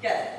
Thank